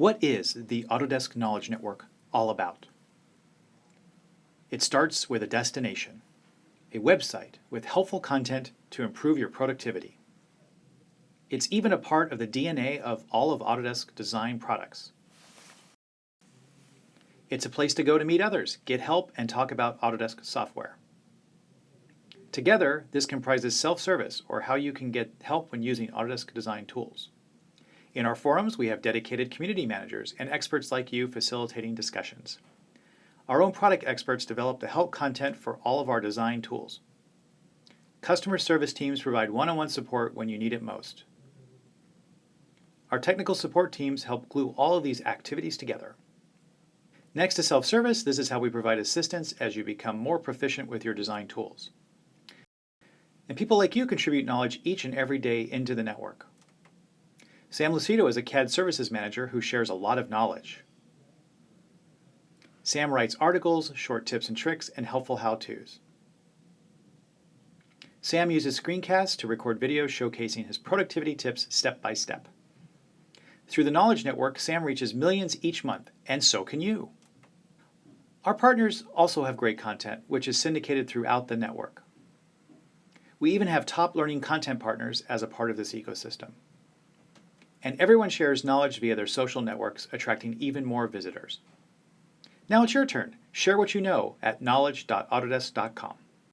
What is the Autodesk Knowledge Network all about? It starts with a destination, a website with helpful content to improve your productivity. It's even a part of the DNA of all of Autodesk design products. It's a place to go to meet others, get help, and talk about Autodesk software. Together, this comprises self-service, or how you can get help when using Autodesk design tools. In our forums, we have dedicated community managers and experts like you facilitating discussions. Our own product experts develop the help content for all of our design tools. Customer service teams provide one-on-one -on -one support when you need it most. Our technical support teams help glue all of these activities together. Next to self-service, this is how we provide assistance as you become more proficient with your design tools. And people like you contribute knowledge each and every day into the network. Sam Lucido is a CAD services manager who shares a lot of knowledge. Sam writes articles, short tips and tricks, and helpful how-tos. Sam uses screencasts to record videos showcasing his productivity tips step by step. Through the Knowledge Network, Sam reaches millions each month, and so can you. Our partners also have great content, which is syndicated throughout the network. We even have top learning content partners as a part of this ecosystem and everyone shares knowledge via their social networks, attracting even more visitors. Now it's your turn. Share what you know at knowledge.autodesk.com.